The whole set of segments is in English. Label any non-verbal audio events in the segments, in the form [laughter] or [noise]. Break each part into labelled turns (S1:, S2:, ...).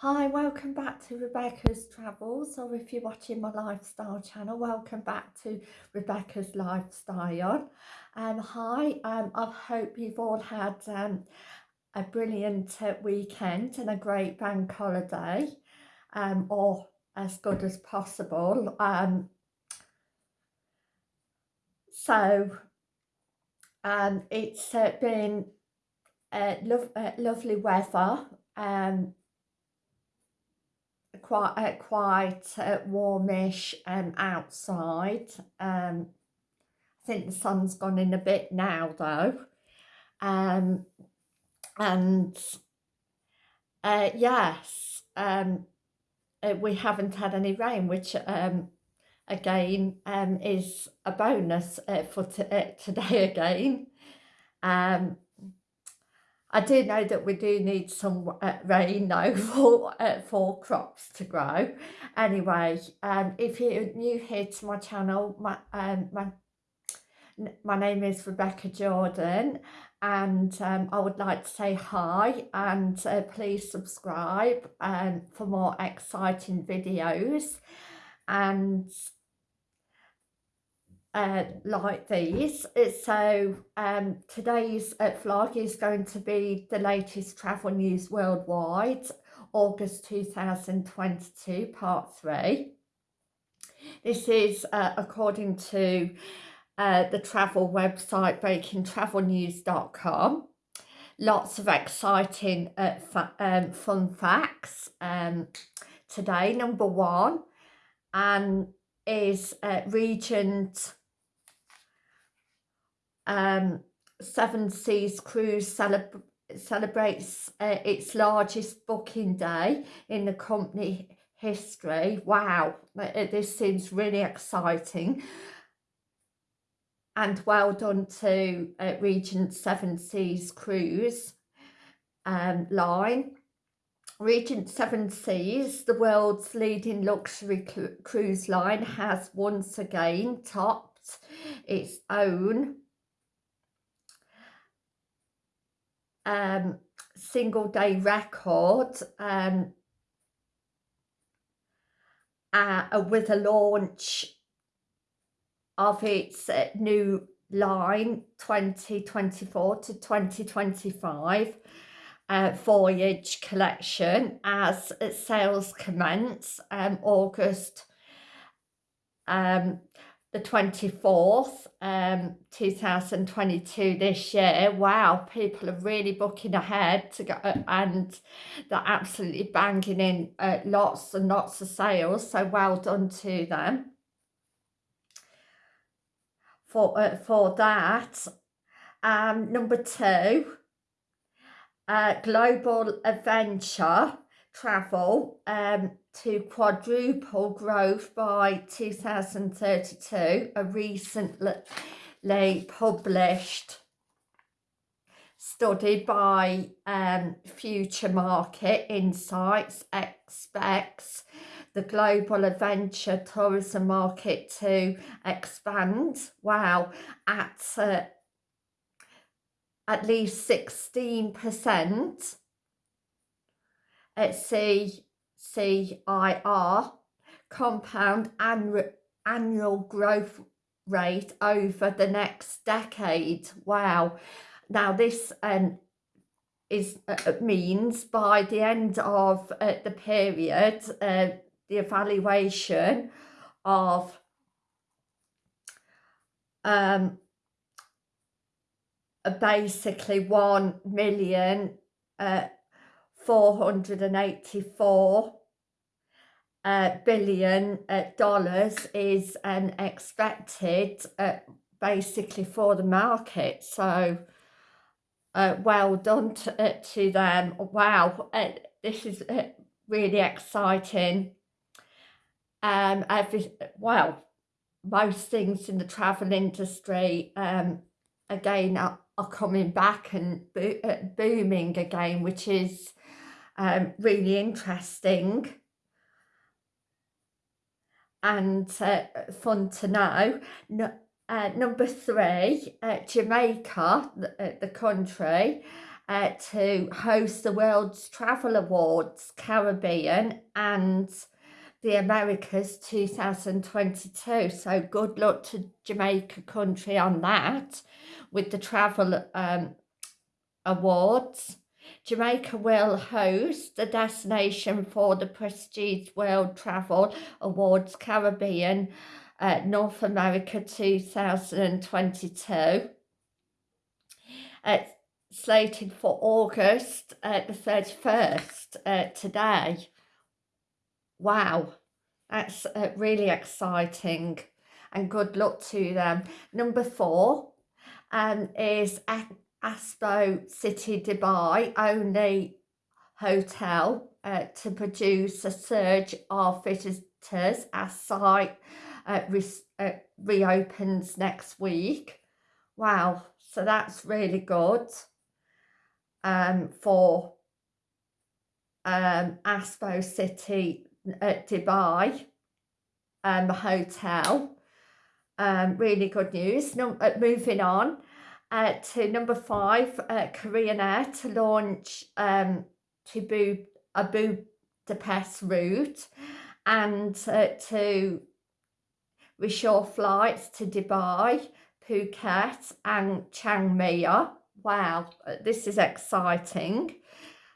S1: Hi, welcome back to Rebecca's Travels, or if you're watching my lifestyle channel, welcome back to Rebecca's Lifestyle. Um, hi, um, I hope you've all had um, a brilliant uh, weekend and a great bank holiday, um, or as good as possible. Um, so, um, it's uh, been uh, lo uh, lovely weather um, quite uh, quite uh, warmish um, outside. Um, I think the sun's gone in a bit now though. Um, and uh, yes, um, uh, we haven't had any rain, which um, again um, is a bonus uh, for uh, today [laughs] again. Um, I do know that we do need some uh, rain [laughs] though for, uh, for crops to grow. Anyway, um, if you're new here to my channel, my, um, my, my name is Rebecca Jordan and um, I would like to say hi and uh, please subscribe um, for more exciting videos and uh, like these. So um, today's uh, vlog is going to be the latest travel news worldwide, August 2022, part three. This is uh, according to uh, the travel website breakingtravelnews.com. Lots of exciting uh, fa um, fun facts um, today. Number one and is uh, Regent um, Seven Seas Cruise celeb celebrates uh, its largest booking day in the company history. Wow, uh, this seems really exciting. And well done to uh, Regent Seven Seas Cruise um, line. Regent Seven Seas, the world's leading luxury cruise line, has once again topped its own um, single day record um, uh, with a launch of its uh, new line 2024 to 2025 uh, voyage collection as sales commence um, August um, the 24th um 2022 this year. Wow people are really booking ahead to go and they're absolutely banging in uh, lots and lots of sales so well done to them. For uh, for that um number two uh global adventure travel um to quadruple growth by 2032, a recently published study by um, Future Market Insights expects the global adventure tourism market to expand, wow, at uh, at least 16%. Let's see, CIR, compound annual growth rate over the next decade. Wow. Now this um, is uh, uh, means by the end of uh, the period, uh, the evaluation of um, basically 1 million uh, 484 uh, billion uh, dollars is um, expected uh, basically for the market. So uh, well done to, uh, to them. Wow, uh, this is really exciting. Um, every, well, most things in the travel industry um, again are, are coming back and bo booming again, which is um, really interesting and uh, fun to know. No, uh, number three, uh, Jamaica, the, uh, the country, uh, to host the World's Travel Awards Caribbean and the Americas 2022. So good luck to Jamaica country on that with the travel um, awards. Jamaica will host the destination for the Prestige World Travel Awards Caribbean uh, North America 2022. It's slated for August uh, the 31st uh, today. Wow, that's uh, really exciting and good luck to them. Number four um, is Expo City Dubai, only hotel uh, to produce a surge of visitors as site uh, re uh, reopens next week. Wow, so that's really good um, for um, Expo City at Dubai um, hotel. Um, really good news. No, uh, moving on uh, to number five, uh, Korean Air to launch um, to Bu a Budapest route and uh, to reshore flights to Dubai, Phuket and Chiang Mai. Wow, uh, this is exciting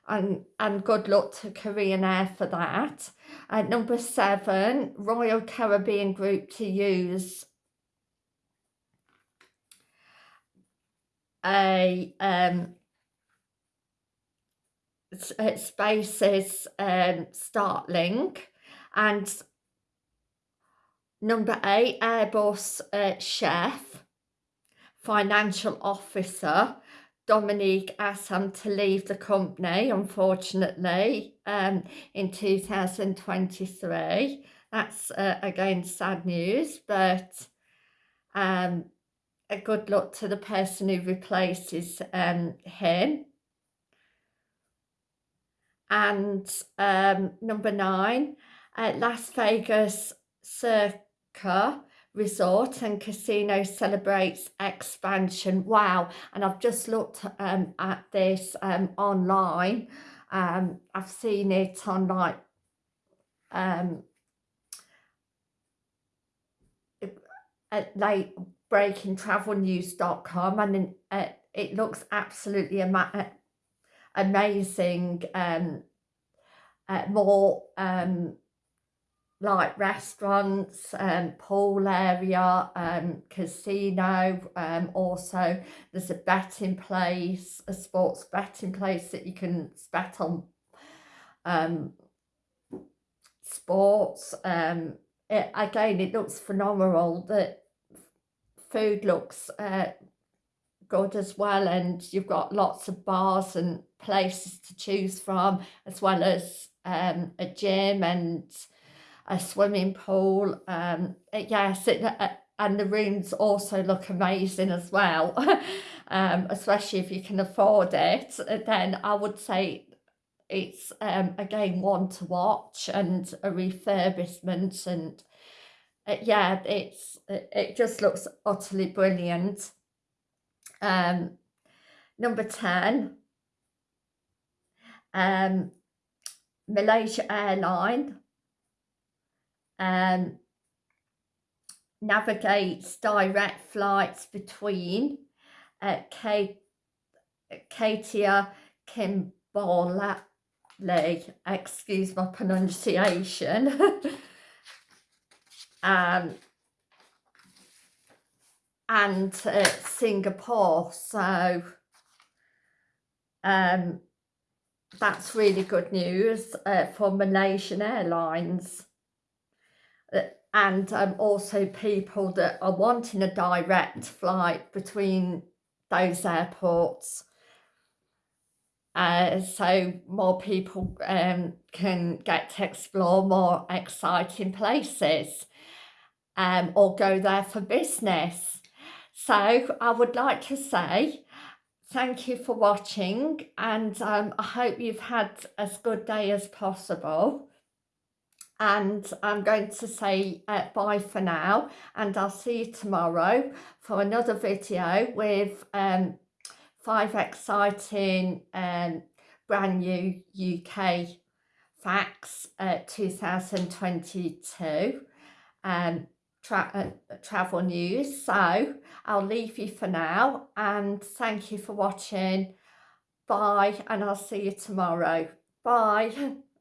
S1: and, and good luck to Korean Air for that. At number seven, Royal Caribbean Group to use a um, SpaceX um, Starlink and number eight, Airbus uh, Chef, Financial Officer Dominik Asam to leave the company, unfortunately, um, in 2023. That's, uh, again, sad news, but um, a good luck to the person who replaces um, him. And um, number nine, uh, Las Vegas Circa resort and casino celebrates expansion wow and i've just looked um, at this um, online um, i've seen it on like um at late breaking travel news.com and uh, it looks absolutely ama uh, amazing um uh, more um like restaurants, um, pool area, um, casino, um, also there's a betting place, a sports betting place that you can bet on um, sports. Um, it, again, it looks phenomenal. The food looks uh, good as well and you've got lots of bars and places to choose from as well as um, a gym and a swimming pool. Um, yes, it, uh, and the rooms also look amazing as well, [laughs] um, especially if you can afford it. Then I would say it's um, again one to watch and a refurbishment and uh, yeah, it's it just looks utterly brilliant. Um, number 10, um, Malaysia Airline um, navigates direct flights between uh, Katia Kimberley, excuse my pronunciation, [laughs] um, and uh, Singapore. So um, that's really good news uh, for Malaysian Airlines and um, also people that are wanting a direct flight between those airports. Uh, so more people um, can get to explore more exciting places um, or go there for business. So I would like to say thank you for watching and um, I hope you've had as good day as possible and I'm going to say uh, bye for now and I'll see you tomorrow for another video with um, five exciting um, brand new UK facts uh, 2022 um, tra uh, travel news. So I'll leave you for now and thank you for watching. Bye and I'll see you tomorrow. Bye. [laughs]